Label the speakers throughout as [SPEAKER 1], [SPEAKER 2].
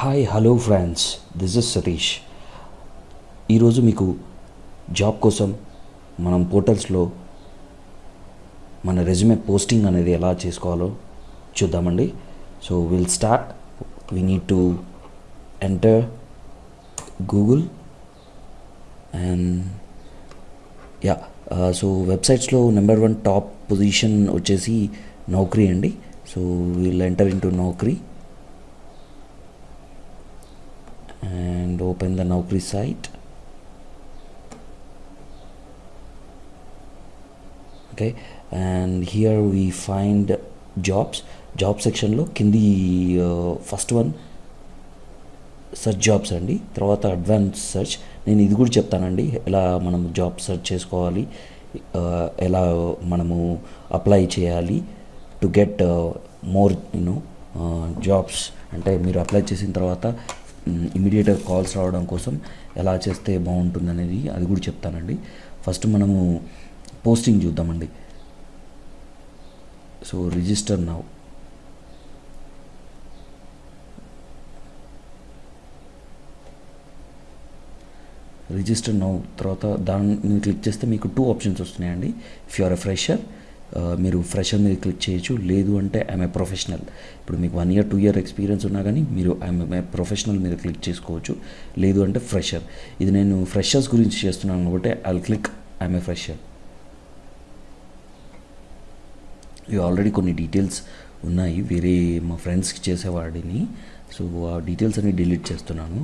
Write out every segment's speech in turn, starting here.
[SPEAKER 1] Hi hello friends this is Satish ఈరోజు మీకు job కోసం మనం పోర్టల్స్లో మన రెజ్యూమే పోస్టింగ్ అనేది ఎలా చేసుకోవాలో చూద్దామండి. So will start we need to enter Google and yeah so వెబ్సైట్స్లో number one top position వచ్చేసి నౌకరీ అండి. So will enter into Naukri. And open the Naukri site. Okay, and here we find jobs. Job సెక్షన్లో కింది first one search jobs అండి తర్వాత advance search నేను ఇది కూడా చెప్తానండి ఎలా మనం జాబ్ సెర్చ్ చేసుకోవాలి ఎలా మనము అప్లై చేయాలి to get more you know jobs అంటే మీరు అప్లై చేసిన తర్వాత ఇమీడియట్గా కాల్స్ రావడం కోసం ఎలా చేస్తే బాగుంటుంది అనేది అది కూడా చెప్తానండి. ఫస్ట్ మనము పోస్టింగ్ చూద్దామండి. So register now. Register now తర్వాత దాన్ని క్లిక్ చేస్తే మీకు టూ ఆప్షన్స్ వస్తున్నాయండి. If you are a fresher మీరు ఫ్రెషర్ మీద క్లిక్ చేయొచ్చు. లేదు అంటే ఐఎమ్ ఏ ప్రొఫెషనల్ ఇప్పుడు మీకు one year two year experience ఉన్నా కానీ మీరు ఐఎమ్ ఏ ప్రొఫెషనల్ మీద క్లిక్ చేసుకోవచ్చు. లేదు అంటే ఫ్రెషర్ ఇది నేను ఫ్రెషర్స్ గురించి చేస్తున్నాను కాబట్టి I click I'm a fresher ఇవి ఆల్రెడీ కొన్ని డీటెయిల్స్ ఉన్నాయి. వేరే మా ఫ్రెండ్స్కి చేసేవాడిని. సో ఆ డీటెయిల్స్ అన్ని డిలీట్ చేస్తున్నాను.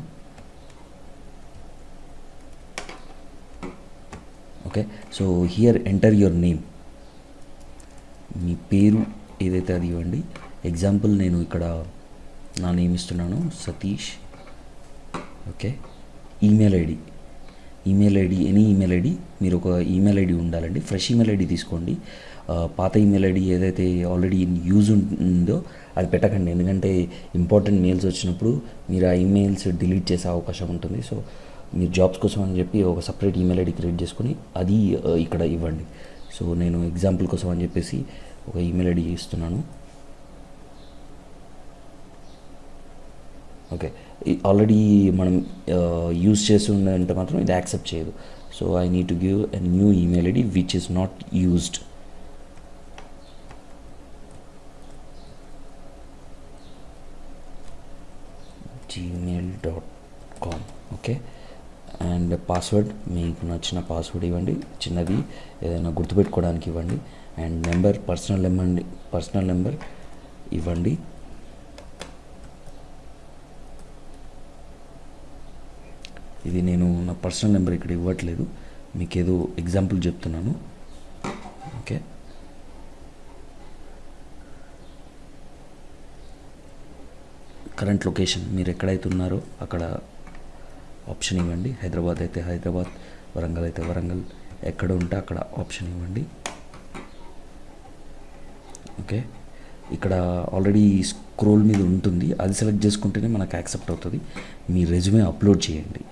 [SPEAKER 1] Okay so here enter your name పేరు ఏదైతే అది ఇవ్వండి. ఎగ్జాంపుల్ నేను ఇక్కడ నా నేమ్ ఇస్తున్నాను Satish. Okay email ID email ID any email ID మీరు ఒక ఈమెయిల్ ఐడి ఉండాలండి. ఫ్రెష్ ఈమెయిల్ ఐడి తీసుకోండి. పాత ఈమెయిల్ ఐడి ఏదైతే ఆల్రెడీ యూజ్ ఉందో అది పెట్టకండి. ఎందుకంటే ఇంపార్టెంట్ మెయిల్స్ వచ్చినప్పుడు మీరు ఆ ఈమెయిల్స్ డిలీట్ చేసే అవకాశం ఉంటుంది. సో మీరు జాబ్స్ కోసం అని చెప్పి ఒక సపరేట్ ఈమెయిల్ ఐడి క్రియేట్ చేసుకుని అది ఇక్కడ ఇవ్వండి. సో నేను ఎగ్జాంపుల్ కోసం అని చెప్పేసి ఒక ఈమెయిల్ ఐడి ఇస్తున్నాను ఓకే. ఆల్రెడీ మనం యూజ్ చేసి ఉందంటే మాత్రం ఇది యాక్సెప్ట్ చేయదు. So I need to give a new email ID which is not used Gmail dot com okay ఉండే పాస్వర్డ్ మీకు నచ్చిన పాస్వర్డ్ ఇవ్వండి చిన్నది ఏదైనా గుర్తుపెట్టుకోవడానికి ఇవ్వండి and number personal number personal number ఇవ్వండి. ఇది నేను నా పర్సనల్ నెంబర్ ఇక్కడ ఇవ్వట్లేదు మీకు ఏదో ఎగ్జాంపుల్ చెప్తున్నాను. ఓకే కరెంట్ లొకేషన్ మీరు ఎక్కడైతే ఉన్నారో అక్కడ ఆప్షన్ ఇవ్వండి. హైదరాబాద్ అయితే హైదరాబాద్ వరంగల్ అయితే వరంగల్. ఎక్కడ ఉంటే అక్కడ ఆప్షన్ ఇవ్వండి. ఓకే. ఇక్కడ ఆల్రెడీ స్క్రోల్ మీద ఉంటుంది. అది సెలెక్ట్ చేసుకుంటేనే మనకు యాక్సెప్ట్ అవుతుంది. మీ రెజ్యూమే అప్లోడ్ చేయండి.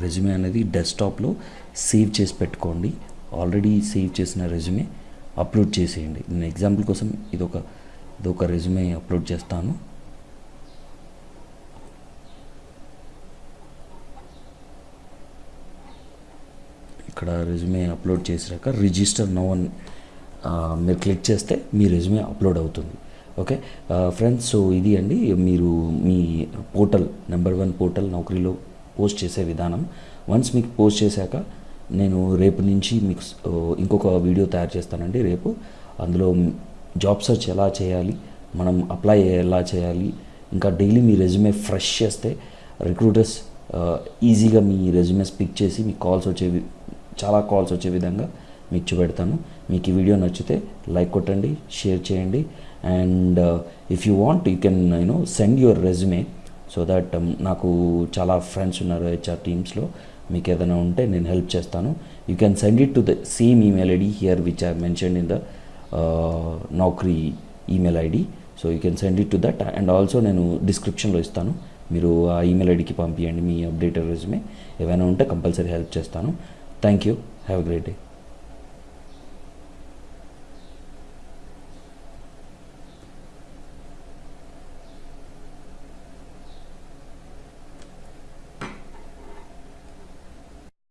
[SPEAKER 1] రెజ్యూమే అనేది డెస్క్టాప్లో సేవ్ చేసి పెట్టుకోండి. ఆల్రెడీ సేవ్ చేసిన రెజ్యూమే అప్లోడ్ చేసేయండి. నేను ఎగ్జాంపుల్ కోసం ఇదొక ఇదొక రెజ్యూమే అప్లోడ్ చేస్తాను. ఇక్కడ రెజ్యూమే అప్లోడ్ చేసాక రిజిస్టర్ నో అని మీరు క్లిక్ చేస్తే మీ రెజ్యూమే అప్లోడ్ అవుతుంది. ఓకే ఫ్రెండ్స్ సో ఇది అండి మీరు మీ పోర్టల్ నెంబర్ వన్ పోర్టల్ నౌకరీలో పోస్ట్ చేసే విధానం. వన్స్ మీకు పోస్ట్ చేశాక నేను రేపు నుంచి మీకు ఇంకొక వీడియో తయారు చేస్తానండి రేపు. అందులో జాబ్ సెర్చ్ ఎలా చేయాలి మనం అప్లై ఎలా చేయాలి ఇంకా డైలీ మీ రెజ్యూమే ఫ్రెష్ చేస్తే రిక్రూటర్స్ ఈజీగా మీ రెజ్యూమే పిక్ చేసి మీకు కాల్స్ వచ్చే చాలా కాల్స్ వచ్చే విధంగా మీకు చూపెడతాను. మీకు ఈ వీడియో నచ్చితే లైక్ కొట్టండి షేర్ చేయండి. And if you want you can you know send your resume so that నాకు చాలా ఫ్రెండ్స్ ఉన్నారు హెచ్ఆర్ టీమ్స్లో మీకు ఏదైనా ఉంటే నేను హెల్ప్ చేస్తాను. You can send it to the same email ID here which I mention in the Naukri email ID so you can send it to that and also నేను డిస్క్రిప్షన్లో ఇస్తాను. మీరు ఆ ఈమెయిల్ ఐడికి పంపించండి మీ అప్డేటెడ్ రెజ్యూమే ఏమైనా ఉంటే కంపల్సరీ హెల్ప్ చేస్తాను. Thank you. Have a great day.